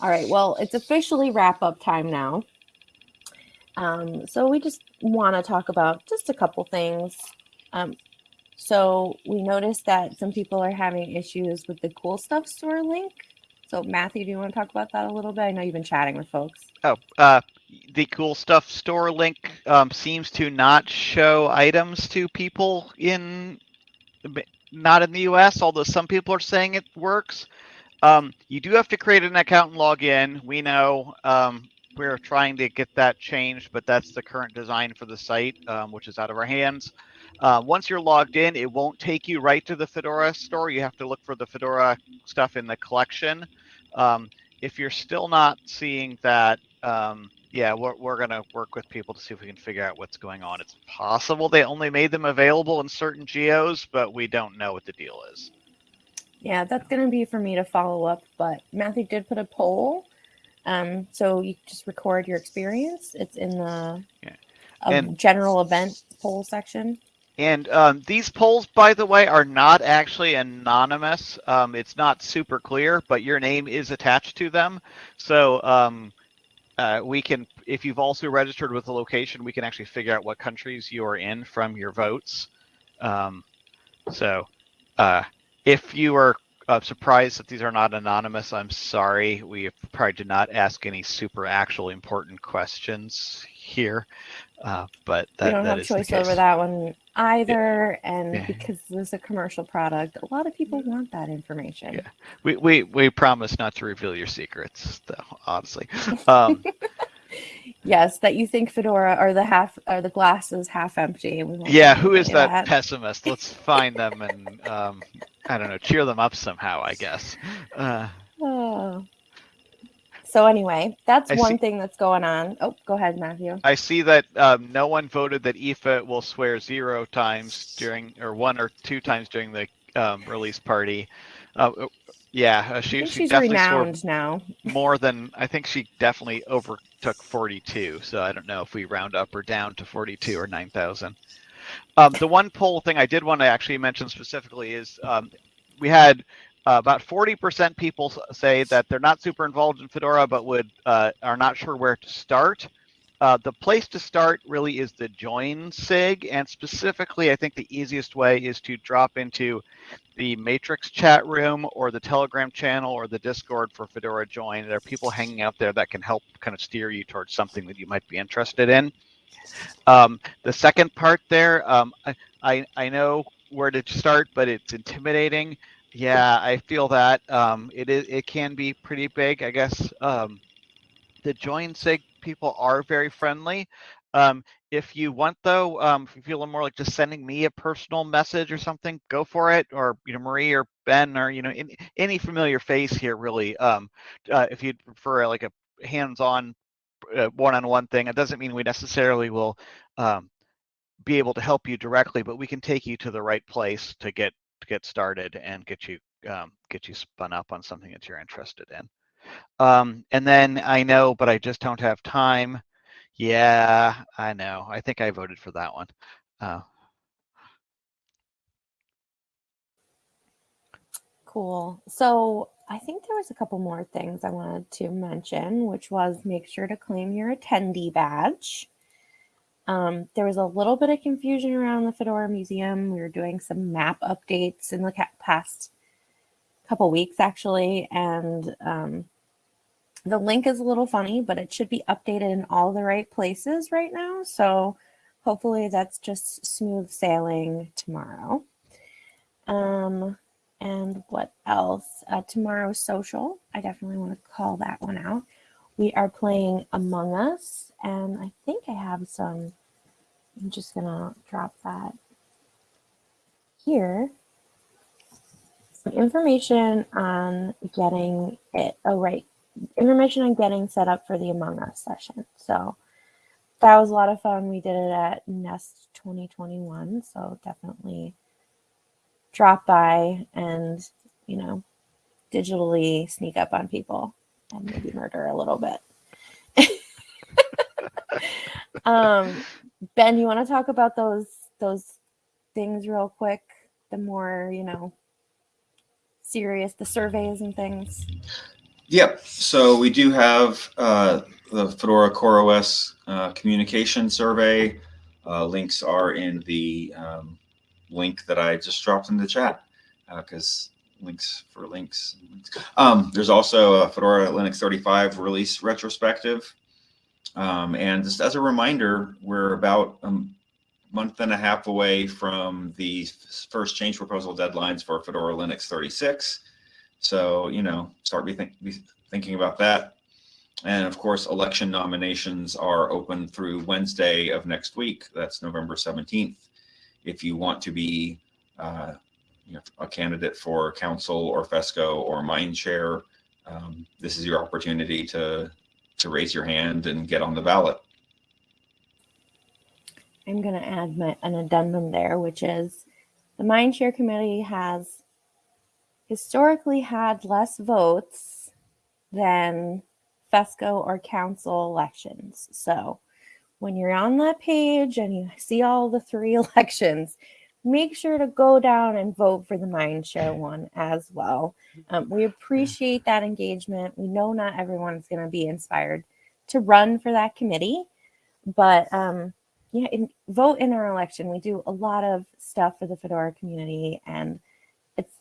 All right. Well, it's officially wrap up time now. Um, so we just want to talk about just a couple things. Um, so we noticed that some people are having issues with the cool stuff store link. So Matthew, do you want to talk about that a little bit? I know you've been chatting with folks. Oh, uh, the cool stuff store link um, seems to not show items to people in not in the US, although some people are saying it works. Um, you do have to create an account and log in. We know um, we're trying to get that changed, but that's the current design for the site, um, which is out of our hands. Uh, once you're logged in, it won't take you right to the Fedora store. You have to look for the Fedora stuff in the collection. Um, if you're still not seeing that, um, yeah, we're, we're going to work with people to see if we can figure out what's going on. It's possible they only made them available in certain geos, but we don't know what the deal is. Yeah, that's going to be for me to follow up. But Matthew did put a poll. Um, so you just record your experience. It's in the yeah. and, general event poll section. And um, these polls, by the way, are not actually anonymous. Um, it's not super clear, but your name is attached to them. So um, uh, we can, if you've also registered with a location, we can actually figure out what countries you are in from your votes. Um, so uh, if you are uh, surprised that these are not anonymous, I'm sorry. We probably did not ask any super actual important questions here. Uh, but that, we don't have choice over that one either. Yeah. And yeah. because this is a commercial product, a lot of people want that information. Yeah, we we, we promise not to reveal your secrets, though. Honestly. Um, yes, that you think Fedora or the half or the glass is half empty. Yeah, who is that, that, pessimist? Let's find them and um, I don't know, cheer them up somehow. I guess. Uh, oh. So anyway, that's I one see, thing that's going on. Oh, go ahead, Matthew. I see that um, no one voted that Aoife will swear zero times during, or one or two times during the um, release party. Uh, yeah, uh, she, she she's definitely renowned now. More than I think she definitely overtook 42. So I don't know if we round up or down to 42 or 9,000. Um, the one poll thing I did want to actually mention specifically is um, we had uh, about 40% people say that they're not super involved in Fedora, but would uh, are not sure where to start. Uh, the place to start really is the join SIG, and specifically, I think the easiest way is to drop into the Matrix chat room or the Telegram channel or the Discord for Fedora Join. There are people hanging out there that can help kind of steer you towards something that you might be interested in. Um, the second part there, um, I, I, know where to start, but it's intimidating. Yeah, I feel that um, it is. It can be pretty big, I guess. Um, the join sig people are very friendly. Um, if you want, though, um, if you feel more like just sending me a personal message or something, go for it. Or you know, Marie or Ben or you know, in, any familiar face here, really. Um, uh, if you prefer like a hands-on, uh, one-on-one thing, it doesn't mean we necessarily will um, be able to help you directly, but we can take you to the right place to get to get started and get you um, get you spun up on something that you're interested in. Um, and then I know, but I just don't have time. Yeah, I know. I think I voted for that one. Uh, cool. So I think there was a couple more things I wanted to mention, which was make sure to claim your attendee badge. Um, there was a little bit of confusion around the Fedora Museum. We were doing some map updates in the past couple weeks, actually, and um, the link is a little funny, but it should be updated in all the right places right now. So hopefully that's just smooth sailing tomorrow. Um, and what else? Uh, tomorrow's social. I definitely want to call that one out. We are playing Among Us, and I think I have some, I'm just gonna drop that here. Some information on getting it, oh right, information on getting set up for the Among Us session. So that was a lot of fun. We did it at Nest 2021, so definitely drop by and, you know, digitally sneak up on people and maybe murder a little bit. um, ben, you want to talk about those those things real quick? The more you know, serious the surveys and things. Yep. So we do have uh, the Fedora CoreOS uh, communication survey. Uh, links are in the um, link that I just dropped in the chat because links for links. Um, there's also a Fedora Linux 35 release retrospective. Um, and just as a reminder, we're about a month and a half away from the first change proposal deadlines for Fedora Linux 36. So, you know, start be, think, be thinking about that. And of course, election nominations are open through Wednesday of next week. That's November 17th. If you want to be uh, you know, a candidate for council or FESCO or Mindshare, um, this is your opportunity to, to raise your hand and get on the ballot. I'm going to add my, an addendum there, which is the Mindshare Committee has historically had less votes than FESCO or council elections. So when you're on that page and you see all the three elections, make sure to go down and vote for the Mindshare one as well. Um, we appreciate that engagement. We know not everyone's going to be inspired to run for that committee, but um, yeah, in, vote in our election. We do a lot of stuff for the Fedora community and it's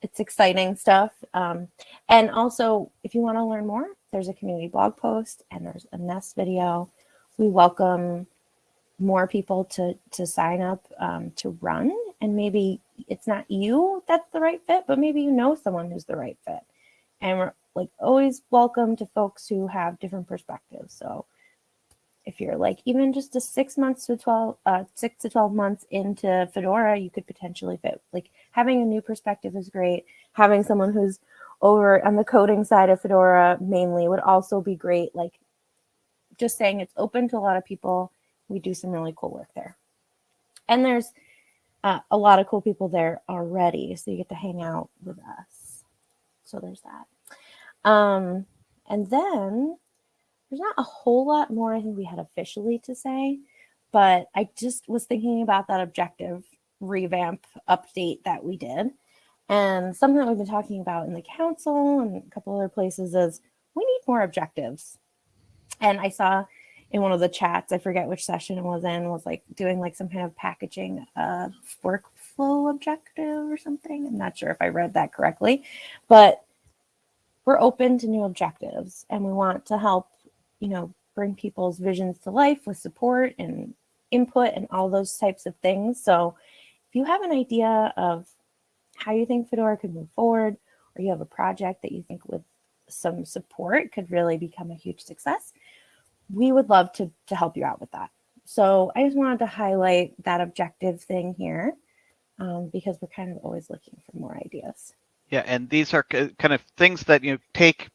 it's exciting stuff. Um, and also, if you want to learn more, there's a community blog post and there's a Nest video. We welcome more people to to sign up um, to run. And maybe it's not you that's the right fit but maybe you know someone who's the right fit. And we're like always welcome to folks who have different perspectives. So if you're like even just a six months to 12 uh, six to 12 months into fedora you could potentially fit. Like having a new perspective is great. Having someone who's over on the coding side of fedora mainly would also be great. Like just saying it's open to a lot of people we do some really cool work there. And there's uh, a lot of cool people there already. So you get to hang out with us. So there's that. Um, and then there's not a whole lot more I think we had officially to say, but I just was thinking about that objective revamp update that we did. And something that we've been talking about in the council and a couple other places is we need more objectives. And I saw in one of the chats, I forget which session it was in, was like doing like some kind of packaging uh, workflow objective or something. I'm not sure if I read that correctly, but we're open to new objectives and we want to help, you know, bring people's visions to life with support and input and all those types of things. So if you have an idea of how you think Fedora could move forward, or you have a project that you think with some support could really become a huge success, we would love to, to help you out with that. So I just wanted to highlight that objective thing here um, because we're kind of always looking for more ideas. Yeah, and these are kind of things that you know, take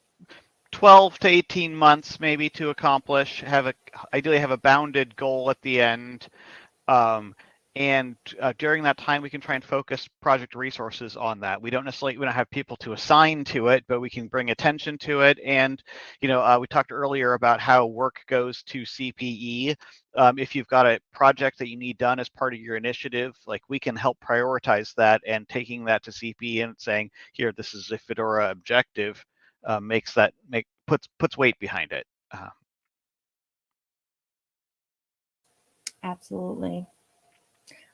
12 to 18 months maybe to accomplish, have a ideally have a bounded goal at the end. Um, and uh, during that time we can try and focus project resources on that. We don't necessarily we don't have people to assign to it but we can bring attention to it. And you know uh, we talked earlier about how work goes to cpe um, if you've got a project that you need done as part of your initiative like we can help prioritize that and taking that to cpe and saying here this is a fedora objective uh, makes that make puts puts weight behind it. Uh. absolutely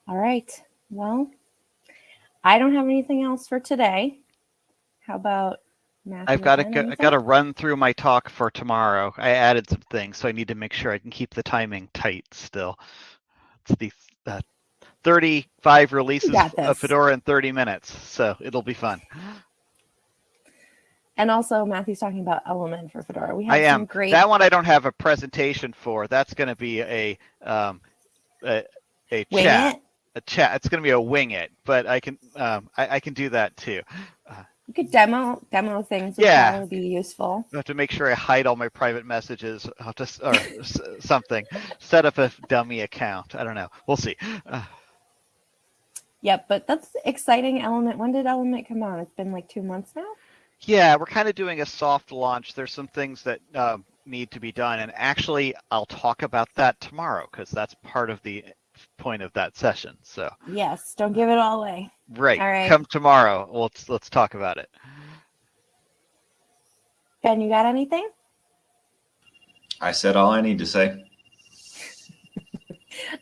all right. Well, I don't have anything else for today. How about Matthew? I've got to go, I got to run through my talk for tomorrow. I added some things, so I need to make sure I can keep the timing tight still. It's the uh, 35 releases of Fedora in 30 minutes, so it'll be fun. And also, Matthew's talking about Element for Fedora. We have I am. great. That one I don't have a presentation for. That's going to be a um, a, a chat. it? A chat. It's going to be a wing it, but I can um, I, I can do that too. Uh, you could demo demo things. Would Yeah. probably be useful. I have to make sure I hide all my private messages. I'll have to or something. Set up a dummy account. I don't know. We'll see. Uh, Yep, but that's exciting. Element. When did Element come out? It's been like two months now. yeah, we're kind of doing a soft launch. There's some things that um, need to be done, and actually, I'll talk about that tomorrow because that's part of the point of that session. So Yes. Don't give it all away. right, All right. come tomorrow. Let's let's talk about it. Ben, you got anything? I said all I need to say.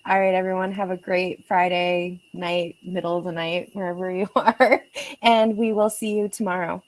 All right, everyone, have a great Friday night, middle of the night, wherever you are. And we will see you tomorrow.